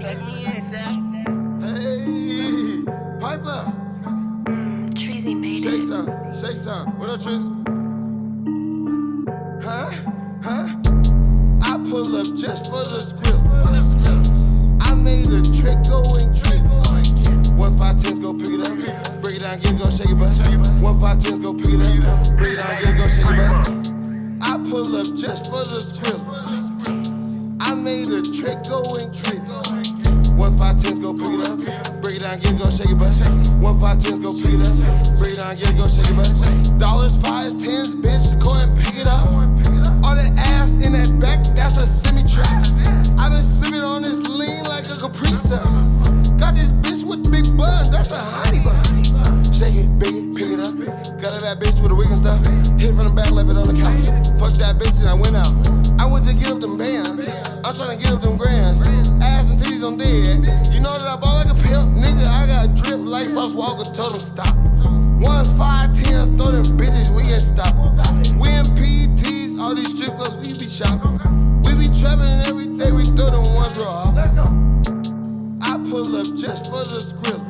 but let me in, Sam. Hey, Piper. Mm, Treasy made Shake it. some, shake some. What up, Tris? Huh? Huh? I pull up just for the script. I made a trick going trick. One five tens, go pick it up. Break it down, get it, go shake it back. One five tens, go pick it up. Break it down, get it, go shake it back. I pull up just for the script. I made a trick going trick. Down, get it, go shake it back. One five tens, go pick it up. Break it down, get it, go shake it back. Dollars, fives, tens, bitch, go and pick it up. All that ass in that back, that's a semi trap. i been sipping on this lean like a Capri Sun. Got this bitch with big buns, that's a honey bun. Shake it, big pick it up. Got a bad bitch with a wig and stuff. Hit from the back, left it on the couch. Fuck that bitch and I went out. I went to get up them bands. I'm trying to get up them grands. Told him stop. Ones, five, tens, throw them bitches, we ain't stop. We in PTs, all these strip clubs, we be shopping. We be trapping every day, we throw them ones raw. I pull up just for the script.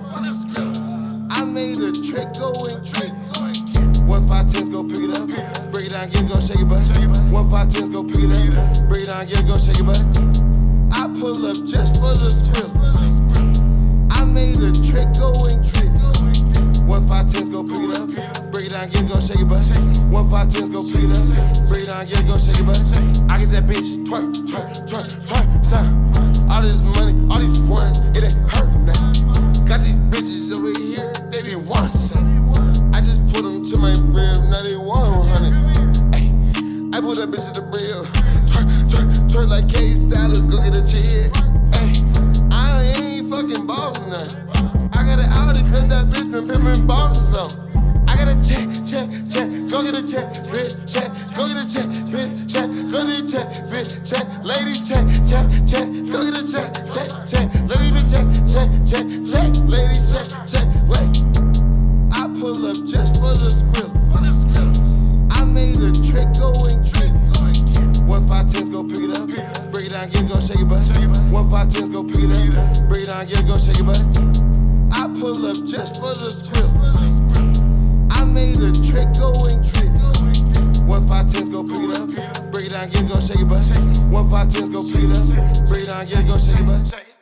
I made a trick going trick. One five tens, go pick it up. Break it down, get it, go shake it back. One five tens, go pick it up. Break it down, get it, go shake it back. I pull up just for the script. I made a trick going trick. One five tens, go pick it up. Break it down, get it, go shake it back. One five tens, go pick it up. Break it down, get it, go shake it back. I get that bitch twerk, twerk, twerk, twerk, son. All this money, all these ones, it ain't hurting now. Got these bitches over here, they be wanting something. I just put them to my rib, now they want hundreds. Ay, I put that bitch in the rib. Twerk, twerk, twerk like K Stylus, go get a check. Down, it, go shake it back. I pull up just for the script. I made a trick going trick. One five tens, go pick it up. Break it down, get it, go shake it back. One five tens, go pick it up. Break it down, get it, go shake it back.